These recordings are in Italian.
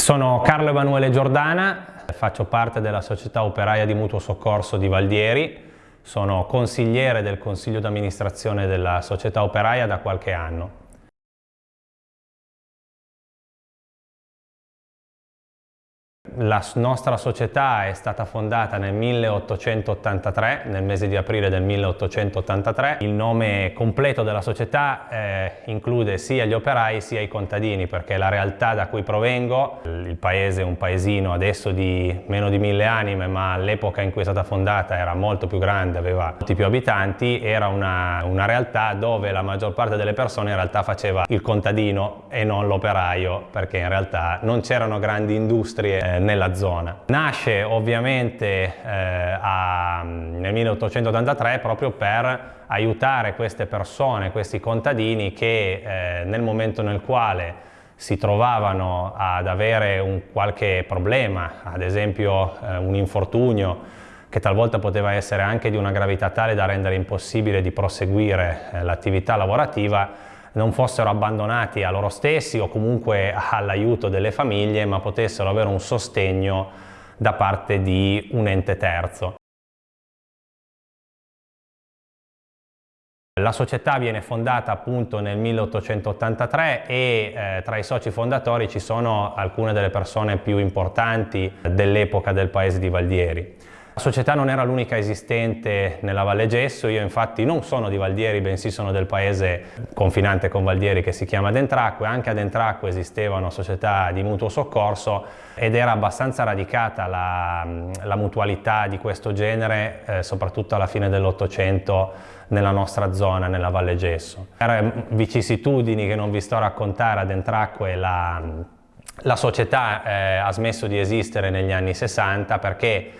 Sono Carlo Emanuele Giordana, faccio parte della società operaia di mutuo soccorso di Valdieri, sono consigliere del consiglio d'amministrazione della società operaia da qualche anno. La nostra società è stata fondata nel 1883, nel mese di aprile del 1883. Il nome completo della società eh, include sia gli operai sia i contadini, perché la realtà da cui provengo, il paese è un paesino adesso di meno di mille anime, ma all'epoca in cui è stata fondata era molto più grande, aveva molti più abitanti, era una, una realtà dove la maggior parte delle persone in realtà faceva il contadino e non l'operaio, perché in realtà non c'erano grandi industrie eh, nella zona. Nasce ovviamente eh, a, nel 1883 proprio per aiutare queste persone, questi contadini che eh, nel momento nel quale si trovavano ad avere un qualche problema, ad esempio eh, un infortunio, che talvolta poteva essere anche di una gravità tale da rendere impossibile di proseguire eh, l'attività lavorativa, non fossero abbandonati a loro stessi o comunque all'aiuto delle famiglie, ma potessero avere un sostegno da parte di un ente terzo. La società viene fondata appunto nel 1883 e eh, tra i soci fondatori ci sono alcune delle persone più importanti dell'epoca del paese di Valdieri. La società non era l'unica esistente nella Valle Gesso, io infatti non sono di Valdieri, bensì sono del paese confinante con Valdieri che si chiama Dentracque, anche ad Dentracque esistevano società di mutuo soccorso ed era abbastanza radicata la, la mutualità di questo genere, eh, soprattutto alla fine dell'Ottocento nella nostra zona, nella Valle Gesso. Per vicissitudini che non vi sto a raccontare, ad Entracque la, la società eh, ha smesso di esistere negli anni 60 perché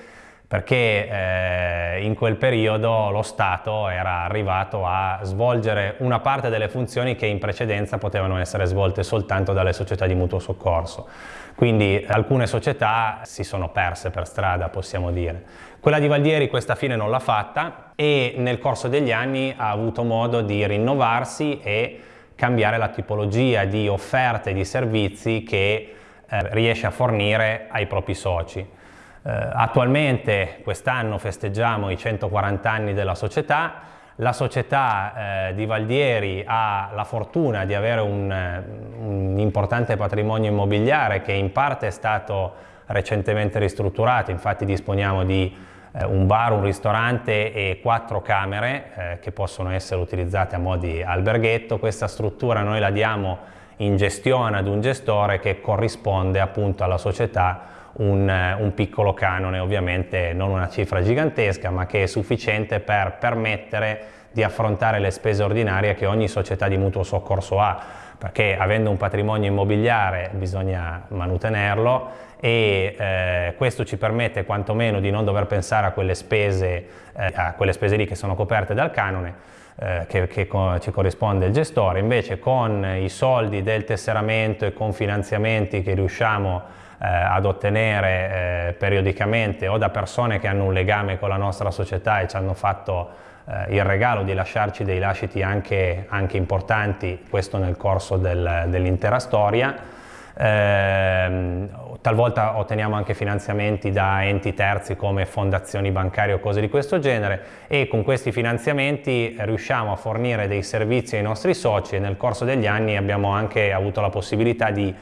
perché eh, in quel periodo lo Stato era arrivato a svolgere una parte delle funzioni che in precedenza potevano essere svolte soltanto dalle società di mutuo soccorso. Quindi alcune società si sono perse per strada, possiamo dire. Quella di Valdieri questa fine non l'ha fatta e nel corso degli anni ha avuto modo di rinnovarsi e cambiare la tipologia di offerte e di servizi che eh, riesce a fornire ai propri soci. Eh, attualmente quest'anno festeggiamo i 140 anni della società, la società eh, di Valdieri ha la fortuna di avere un, eh, un, importante patrimonio immobiliare che in parte è stato recentemente ristrutturato, infatti disponiamo di eh, un bar, un ristorante e quattro camere eh, che possono essere utilizzate a mo' di alberghetto. Questa struttura noi la diamo in gestione ad un gestore che corrisponde appunto alla società un, un, piccolo canone, ovviamente non una cifra gigantesca, ma che è sufficiente per permettere di affrontare le spese ordinarie che ogni società di mutuo soccorso ha, perché avendo un patrimonio immobiliare bisogna manutenerlo e eh, questo ci permette quantomeno di non dover pensare a quelle spese, eh, a quelle spese lì che sono coperte dal canone, eh, che, che ci corrisponde il gestore, invece con i soldi del tesseramento e con finanziamenti che riusciamo eh, ad ottenere eh, periodicamente o da persone che hanno un legame con la nostra società e ci hanno fatto eh, il regalo di lasciarci dei lasciti anche, anche importanti, questo nel corso del, dell'intera storia. Eh, talvolta otteniamo anche finanziamenti da enti terzi come fondazioni bancarie o cose di questo genere e con questi finanziamenti riusciamo a fornire dei servizi ai nostri soci e nel corso degli anni abbiamo anche avuto la possibilità di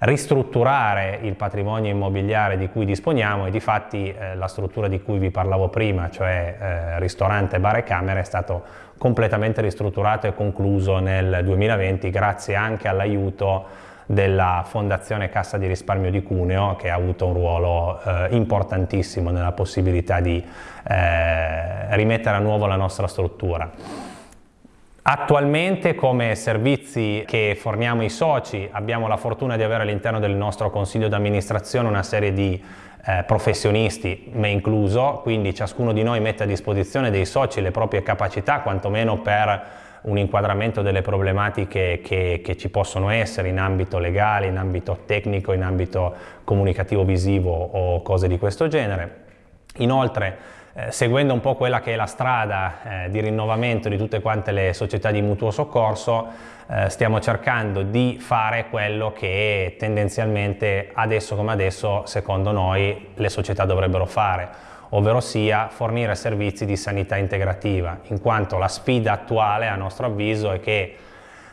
ristrutturare il patrimonio immobiliare di cui disponiamo e di fatti eh, la struttura di cui vi parlavo prima, cioè eh, ristorante, bar e camere, è stato completamente ristrutturato e concluso nel 2020 grazie anche all'aiuto della Fondazione Cassa di Risparmio di Cuneo che ha avuto un ruolo eh, importantissimo nella possibilità di eh, rimettere a nuovo la nostra struttura. Attualmente come servizi che forniamo ai soci abbiamo la fortuna di avere all'interno del nostro consiglio d'amministrazione una serie di eh, professionisti, me incluso, quindi ciascuno di noi mette a disposizione dei soci le proprie capacità, quantomeno per un inquadramento delle problematiche che, che, ci possono essere in ambito legale, in ambito tecnico, in ambito comunicativo visivo o cose di questo genere. Inoltre eh, seguendo un po' quella che è la strada eh, di rinnovamento di tutte quante le società di mutuo soccorso, eh, stiamo cercando di fare quello che tendenzialmente adesso come adesso secondo noi le società dovrebbero fare, ovvero sia fornire servizi di sanità integrativa, in quanto la sfida attuale a nostro avviso è che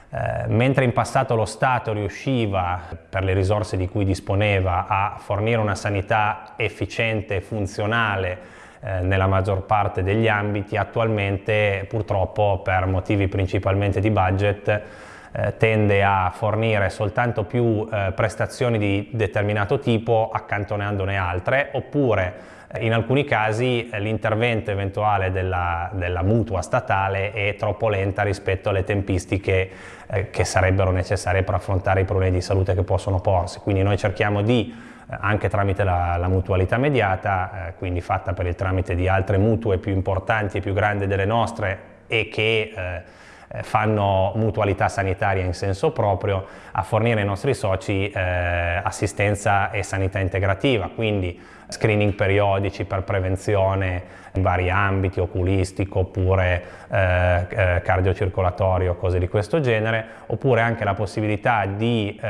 eh, mentre in passato lo Stato riusciva, per le risorse di cui disponeva, a fornire una sanità efficiente e funzionale eh, nella maggior parte degli ambiti, attualmente purtroppo per motivi principalmente di budget eh, tende a fornire soltanto più eh, prestazioni di determinato tipo accantonandone altre oppure eh, in alcuni casi l'intervento eventuale della, della, mutua statale è troppo lenta rispetto alle tempistiche eh, che sarebbero necessarie per affrontare i problemi di salute che possono porsi. Quindi noi cerchiamo di anche tramite la, la mutualità mediata, eh, quindi fatta per il tramite di altre mutue più importanti e più grandi delle nostre e che eh, eh, fanno mutualità sanitaria in senso proprio, a fornire ai nostri soci eh, assistenza e sanità integrativa, quindi screening periodici per prevenzione in vari ambiti, oculistico oppure eh, eh, cardiocircolatorio, cose di questo genere, oppure anche la possibilità di eh,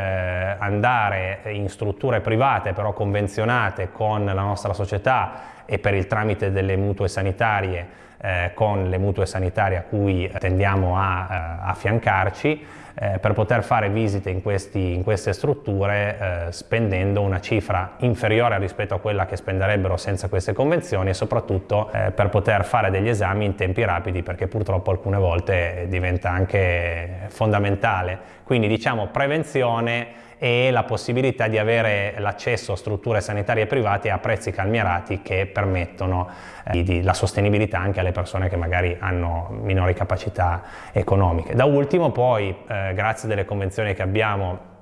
andare in strutture private però convenzionate con la nostra società e per il tramite delle mutue sanitarie eh, con le mutue sanitarie a cui tendiamo a eh, affiancarci eh, per poter fare visite in, questi, in queste strutture eh, spendendo una cifra inferiore rispetto a quella che spenderebbero senza queste convenzioni e soprattutto eh, per poter fare degli esami in tempi rapidi perché purtroppo alcune volte diventa anche fondamentale. Quindi diciamo prevenzione e la possibilità di avere l'accesso a strutture sanitarie private a prezzi calmierati che permettono eh, di, la sostenibilità anche alle persone che magari hanno minori capacità economiche. Da ultimo poi, eh, grazie alle convenzioni che abbiamo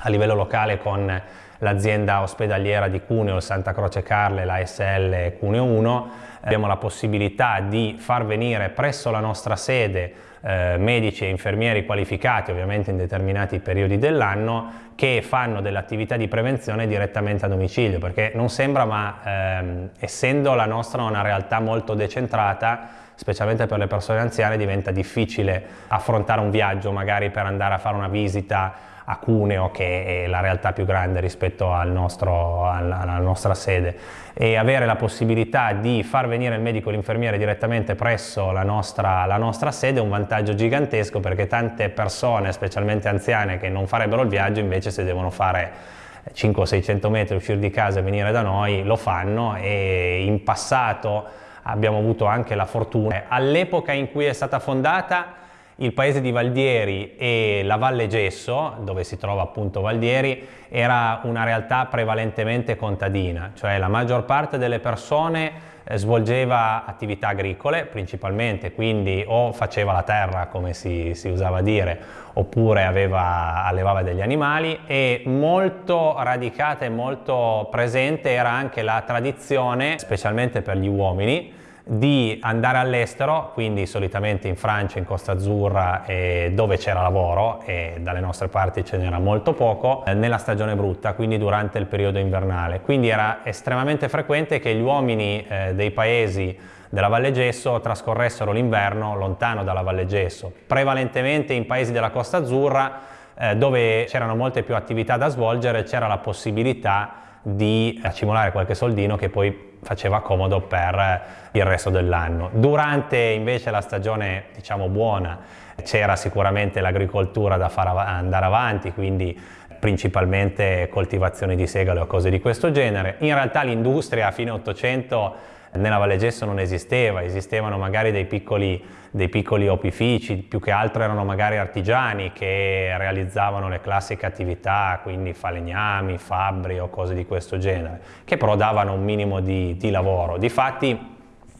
a livello locale con l'azienda ospedaliera di Cuneo, il Santa Croce Carle, la SL Cuneo 1, abbiamo la possibilità di far venire presso la nostra sede eh, medici e infermieri qualificati, ovviamente in determinati periodi dell'anno, che fanno dell'attività di prevenzione direttamente a domicilio, perché non sembra, ma ehm, essendo la nostra una realtà molto decentrata, specialmente per le persone anziane, diventa difficile affrontare un viaggio magari per andare a fare una visita a Cuneo che è la realtà più grande rispetto al nostro, alla, nostra sede e avere la possibilità di far venire il medico e l'infermiere direttamente presso la nostra, la nostra sede è un vantaggio gigantesco perché tante persone, specialmente anziane, che non farebbero il viaggio invece se devono fare 500-600 metri, uscire di casa e venire da noi, lo fanno e in passato abbiamo avuto anche la fortuna. All'epoca in cui è stata fondata il paese di Valdieri e la Valle Gesso, dove si trova appunto Valdieri, era una realtà prevalentemente contadina, cioè la maggior parte delle persone eh, svolgeva attività agricole principalmente, quindi o faceva la terra come si, si usava dire, oppure aveva, allevava degli animali e molto radicata e molto presente era anche la tradizione, specialmente per gli uomini, di andare all'estero, quindi solitamente in Francia, in Costa Azzurra, eh, dove c'era lavoro e dalle nostre parti ce n'era molto poco, eh, nella stagione brutta, quindi durante il periodo invernale. Quindi era estremamente frequente che gli uomini eh, dei paesi della Valle Gesso trascorressero l'inverno lontano dalla Valle Gesso, prevalentemente in paesi della Costa Azzurra eh, dove c'erano molte più attività da svolgere, c'era la possibilità di accumulare qualche soldino che poi faceva comodo per il resto dell'anno. Durante invece la stagione diciamo buona c'era sicuramente l'agricoltura da far av andare avanti, quindi principalmente coltivazioni di segale o cose di questo genere. In realtà l'industria a fine 800 nella Valle Gesso non esisteva, esistevano magari dei piccoli, dei piccoli opifici, più che altro erano magari artigiani che realizzavano le classiche attività, quindi falegnami, fabbri o cose di questo genere, che però davano un minimo di, di lavoro. Difatti,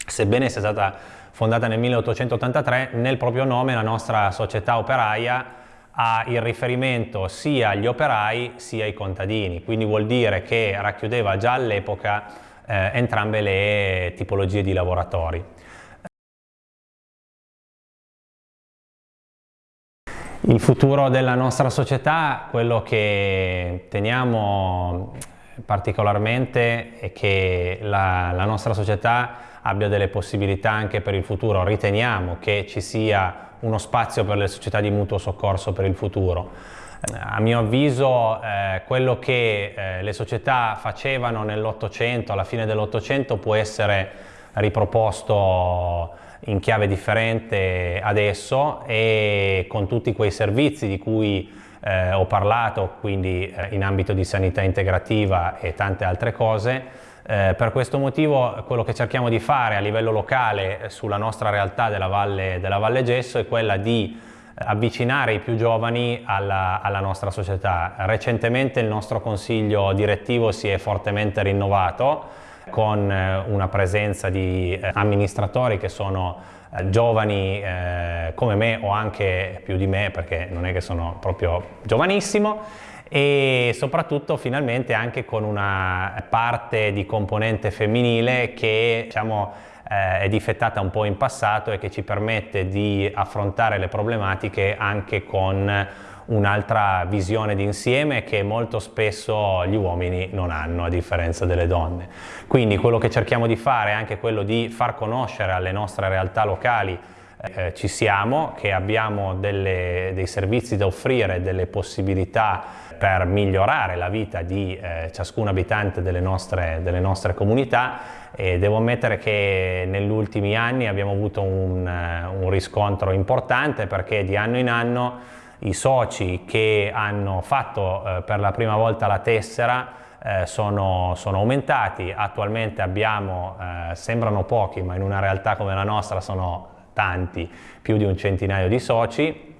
sebbene sia stata fondata nel 1883, nel proprio nome la nostra società operaia ha il riferimento sia agli operai sia ai contadini, quindi vuol dire che racchiudeva già all'epoca eh, entrambe le tipologie di lavoratori. Il futuro della nostra società, quello che teniamo particolarmente è che la, la nostra società abbia delle possibilità anche per il futuro. Riteniamo che ci sia uno spazio per le società di mutuo soccorso per il futuro. Eh, a mio avviso eh, quello che eh, le società facevano nell'Ottocento, alla fine dell'Ottocento, può essere riproposto in chiave differente adesso e con tutti quei servizi di cui eh, ho parlato, quindi eh, in ambito di sanità integrativa e tante altre cose. Eh, per questo motivo quello che cerchiamo di fare a livello locale sulla nostra realtà della Valle, della Valle Gesso è quella di eh, avvicinare i più giovani alla, alla, nostra società. Recentemente il nostro consiglio direttivo si è fortemente rinnovato con eh, una presenza di eh, amministratori che sono giovani eh, come me o anche più di me perché non è che sono proprio giovanissimo e soprattutto finalmente anche con una parte di componente femminile che diciamo, eh, è difettata un po' in passato e che ci permette di affrontare le problematiche anche con un'altra visione d'insieme che molto spesso gli uomini non hanno a differenza delle donne. Quindi quello che cerchiamo di fare è anche quello di far conoscere alle nostre realtà locali eh, ci siamo, che abbiamo delle, dei servizi da offrire, delle possibilità per migliorare la vita di eh, ciascun abitante delle nostre, delle nostre, comunità. E devo ammettere che negli ultimi anni abbiamo avuto un, uh, un riscontro importante perché di anno in anno i soci che hanno fatto eh, per la prima volta la tessera eh, sono, sono, aumentati, attualmente abbiamo, eh, sembrano pochi ma in una realtà come la nostra sono tanti, più di un centinaio di soci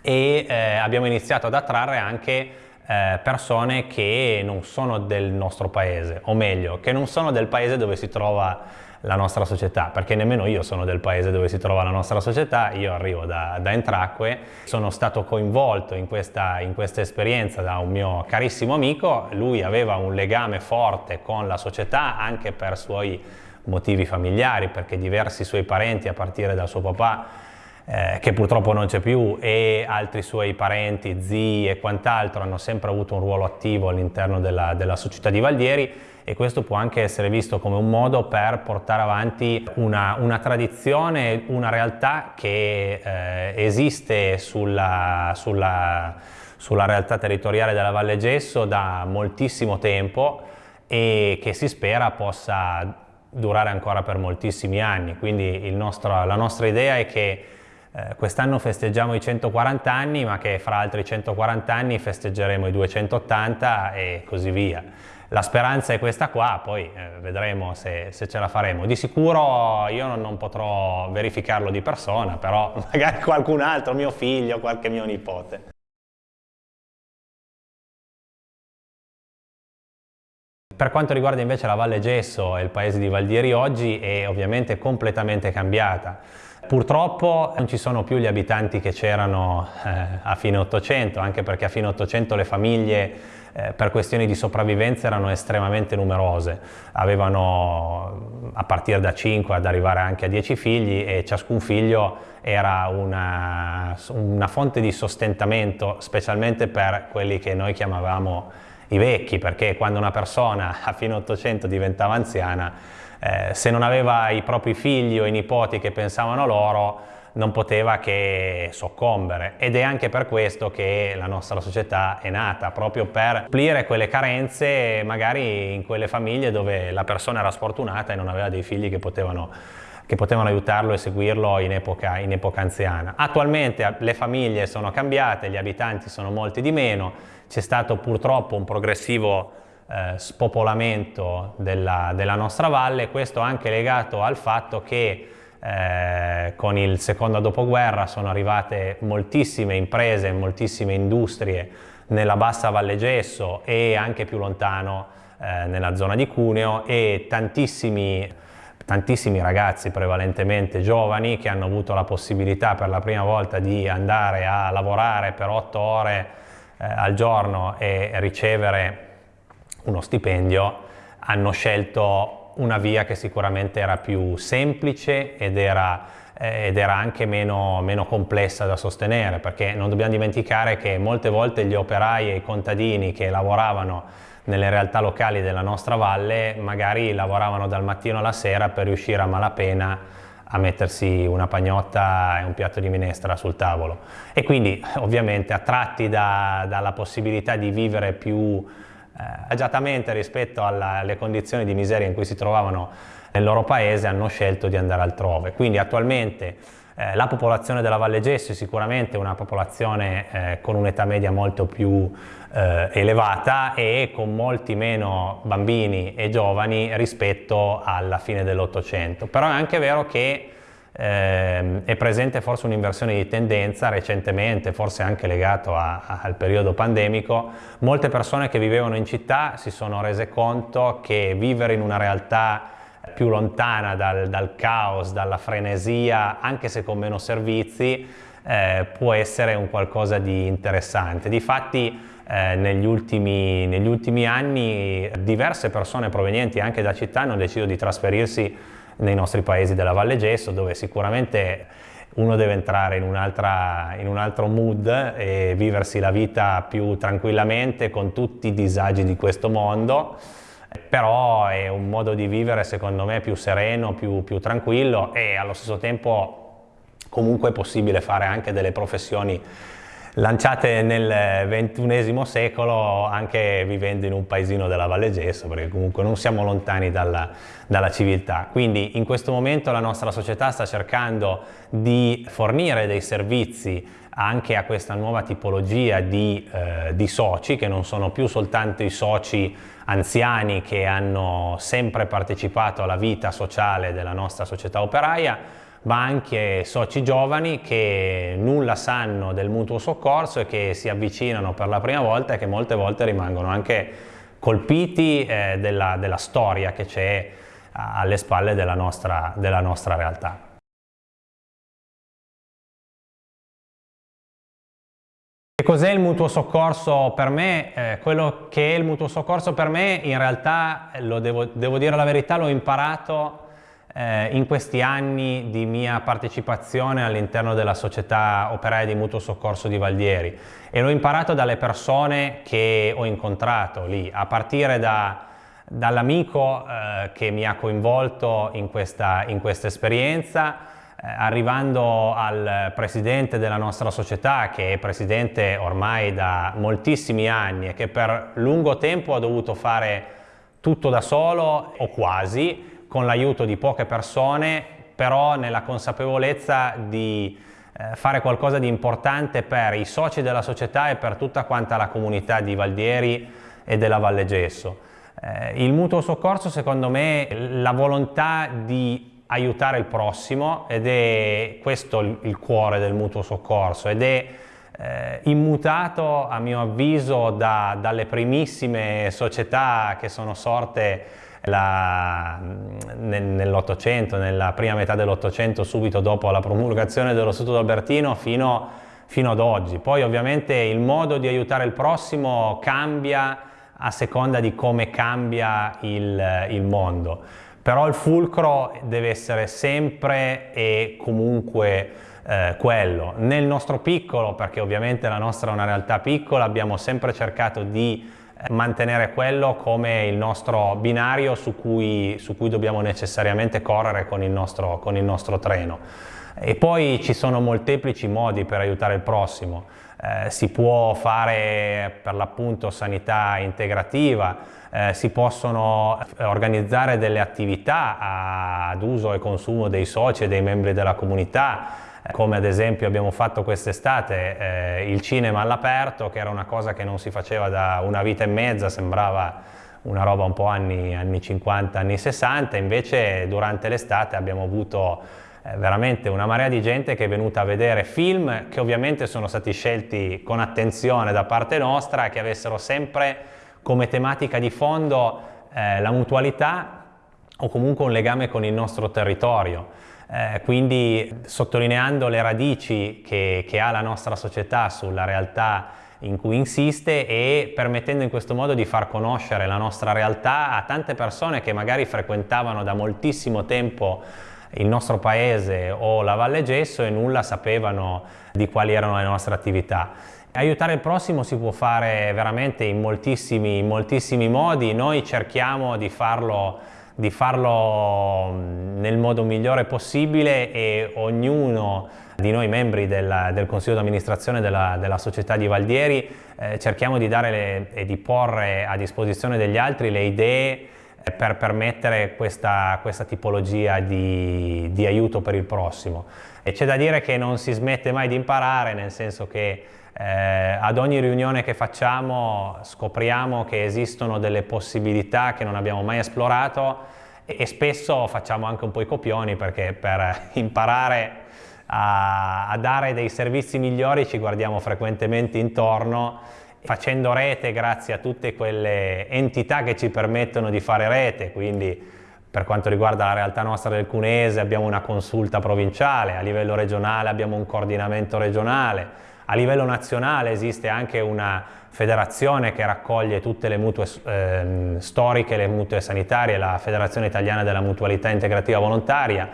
e eh, abbiamo iniziato ad attrarre anche eh, persone che non sono del nostro paese, o meglio, che non sono del paese dove si trova la nostra società, perché nemmeno io sono del paese dove si trova la nostra società, io arrivo da, da Entracque, sono stato coinvolto in questa, in questa esperienza da un mio carissimo amico, lui aveva un legame forte con la società anche per suoi motivi familiari, perché diversi suoi parenti a partire dal suo papà eh, che purtroppo non c'è più e altri suoi parenti, zii e quant'altro hanno sempre avuto un ruolo attivo all'interno della, della società di Valdieri e questo può anche essere visto come un modo per portare avanti una, una tradizione, una realtà che eh, esiste sulla, sulla, sulla realtà territoriale della Valle Gesso da moltissimo tempo e che si spera possa durare ancora per moltissimi anni. Quindi nostro, la nostra idea è che eh, quest'anno festeggiamo i 140 anni, ma che fra altri 140 anni festeggeremo i 280 e così via. La speranza è questa qua, poi eh, vedremo se, se, ce la faremo. Di sicuro io non, non, potrò verificarlo di persona, però magari qualcun altro, mio figlio, qualche mio nipote. Per quanto riguarda invece la Valle Gesso e il paese di Valdieri oggi è ovviamente completamente cambiata. Purtroppo non ci sono più gli abitanti che c'erano eh, a fine Ottocento, anche perché a fine Ottocento le famiglie eh, per questioni di sopravvivenza erano estremamente numerose, avevano a partire da 5 ad arrivare anche a 10 figli e ciascun figlio era una, una fonte di sostentamento, specialmente per quelli che noi chiamavamo i vecchi, perché quando una persona a fine 800 diventava anziana, eh, se non aveva i propri figli o i nipoti che pensavano loro, non poteva che soccombere ed è anche per questo che la nostra società è nata, proprio per supplire quelle carenze magari in quelle famiglie dove la persona era sfortunata e non aveva dei figli che potevano, che potevano aiutarlo e seguirlo in epoca, in epoca anziana. Attualmente le famiglie sono cambiate, gli abitanti sono molti di meno, c'è stato purtroppo un progressivo eh, spopolamento della, della nostra valle, questo anche legato al fatto che eh, con il secondo dopoguerra sono arrivate moltissime imprese, moltissime industrie nella bassa Valle Gesso e anche più lontano eh, nella zona di Cuneo e tantissimi, tantissimi ragazzi prevalentemente giovani che hanno avuto la possibilità per la prima volta di andare a lavorare per otto ore eh, al giorno e ricevere uno stipendio hanno scelto una via che sicuramente era più semplice ed era eh, ed era anche meno, meno, complessa da sostenere perché non dobbiamo dimenticare che molte volte gli operai e i contadini che lavoravano nelle realtà locali della nostra valle magari lavoravano dal mattino alla sera per riuscire a malapena a mettersi una pagnotta e un piatto di minestra sul tavolo e quindi ovviamente attratti da, dalla possibilità di vivere più eh, agiatamente rispetto alla, alle condizioni di miseria in cui si trovavano nel loro paese hanno scelto di andare altrove. Quindi attualmente eh, la popolazione della Valle Gesso è sicuramente una popolazione eh, con un'età media molto più eh, elevata e con molti meno bambini e giovani rispetto alla fine dell'Ottocento. Però è anche vero che eh, è presente forse un'inversione di tendenza recentemente, forse anche legato a, a, al periodo pandemico. Molte persone che vivevano in città si sono rese conto che vivere in una realtà più lontana dal, dal caos, dalla frenesia, anche se con meno servizi, eh, può essere un qualcosa di interessante. Difatti eh, negli, ultimi, negli ultimi anni diverse persone provenienti anche da città hanno deciso di trasferirsi nei nostri paesi della Valle Gesso, dove sicuramente uno deve entrare in, in, un altro mood e viversi la vita più tranquillamente con tutti i disagi di questo mondo però è un modo di vivere secondo me più sereno, più, più tranquillo e allo stesso tempo comunque è possibile fare anche delle professioni lanciate nel XXI secolo anche vivendo in un paesino della Valle Gesso perché comunque non siamo lontani dalla, dalla, civiltà. Quindi in questo momento la nostra società sta cercando di fornire dei servizi anche a questa nuova tipologia di, eh, di soci che non sono più soltanto i soci anziani che hanno sempre partecipato alla vita sociale della nostra società operaia, ma anche soci giovani che nulla sanno del mutuo soccorso e che si avvicinano per la prima volta e che molte volte rimangono anche colpiti eh, della, della, storia che c'è alle spalle della nostra, della nostra realtà. Cos'è il mutuo soccorso per me? Eh, quello che è il mutuo soccorso per me in realtà, devo, devo dire la verità, l'ho imparato eh, in questi anni di mia partecipazione all'interno della società operaia di mutuo soccorso di Valdieri e l'ho imparato dalle persone che ho incontrato lì, a partire da, dall'amico eh, che mi ha coinvolto in questa, in questa esperienza, eh, arrivando al presidente della nostra società, che è presidente ormai da moltissimi anni e che per lungo tempo ha dovuto fare tutto da solo o quasi, con l'aiuto di poche persone, però nella consapevolezza di eh, fare qualcosa di importante per i soci della società e per tutta quanta la comunità di Valdieri e della Valle Gesso. Eh, il mutuo soccorso secondo me la volontà di aiutare il prossimo ed è questo il cuore del mutuo soccorso ed è eh, immutato a mio avviso da, dalle primissime società che sono sorte nell'Ottocento, nella prima metà dell'Ottocento, subito dopo la promulgazione dello Statuto Albertino fino, fino, ad oggi. Poi ovviamente il modo di aiutare il prossimo cambia a seconda di come cambia il, il mondo però il fulcro deve essere sempre e comunque eh, quello. Nel nostro piccolo, perché ovviamente la nostra è una realtà piccola, abbiamo sempre cercato di mantenere quello come il nostro binario su cui, su cui dobbiamo necessariamente correre con il, nostro, con il nostro treno. E poi ci sono molteplici modi per aiutare il prossimo. Eh, si può fare per l'appunto sanità integrativa, eh, si possono organizzare delle attività ad uso e consumo dei soci e dei membri della comunità, come ad esempio abbiamo fatto quest'estate eh, il cinema all'aperto, che era una cosa che non si faceva da una vita e mezza, sembrava una roba un po' anni, anni 50, anni 60, invece durante l'estate abbiamo avuto eh, veramente una marea di gente che è venuta a vedere film che ovviamente sono stati scelti con attenzione da parte nostra, che avessero sempre come tematica di fondo eh, la mutualità o comunque un legame con il nostro territorio. Eh, quindi sottolineando le radici che, che, ha la nostra società sulla realtà in cui insiste e permettendo in questo modo di far conoscere la nostra realtà a tante persone che magari frequentavano da moltissimo tempo il nostro paese o la Valle Gesso e nulla sapevano di quali erano le nostre attività. Aiutare il prossimo si può fare veramente in moltissimi, in moltissimi modi, noi cerchiamo di farlo, di farlo nel modo migliore possibile e ognuno di noi membri del, del Consiglio di amministrazione della, della, società di Valdieri eh, cerchiamo di dare le, e di porre a disposizione degli altri le idee eh, per permettere questa, questa tipologia di, di, aiuto per il prossimo. E c'è da dire che non si smette mai di imparare, nel senso che eh, ad ogni riunione che facciamo scopriamo che esistono delle possibilità che non abbiamo mai esplorato e, e spesso facciamo anche un po' i copioni perché per imparare a, a dare dei servizi migliori ci guardiamo frequentemente intorno facendo rete grazie a tutte quelle entità che ci permettono di fare rete, quindi per quanto riguarda la realtà nostra del Cunese abbiamo una consulta provinciale, a livello regionale abbiamo un coordinamento regionale, a livello nazionale esiste anche una federazione che raccoglie tutte le mutue eh, storiche, le mutue sanitarie, la Federazione Italiana della Mutualità Integrativa Volontaria.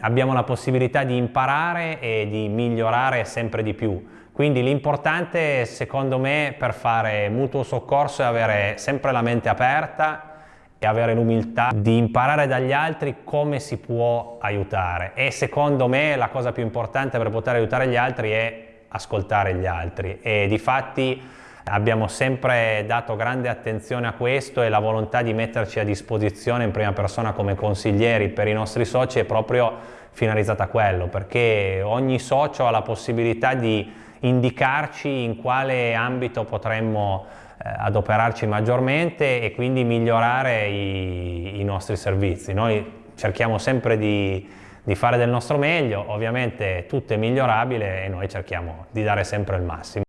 Abbiamo la possibilità di imparare e di migliorare sempre di più. Quindi l'importante secondo me per fare mutuo soccorso è avere sempre la mente aperta e avere l'umiltà di imparare dagli altri come si può aiutare e secondo me la cosa più importante per poter aiutare gli altri è ascoltare gli altri e di fatti abbiamo sempre dato grande attenzione a questo e la volontà di metterci a disposizione in prima persona come consiglieri per i nostri soci è proprio finalizzata a quello perché ogni socio ha la possibilità di indicarci in quale ambito potremmo eh, adoperarci maggiormente e quindi migliorare i, i nostri servizi. Noi cerchiamo sempre di, di fare del nostro meglio, ovviamente tutto è migliorabile e noi cerchiamo di dare sempre il massimo.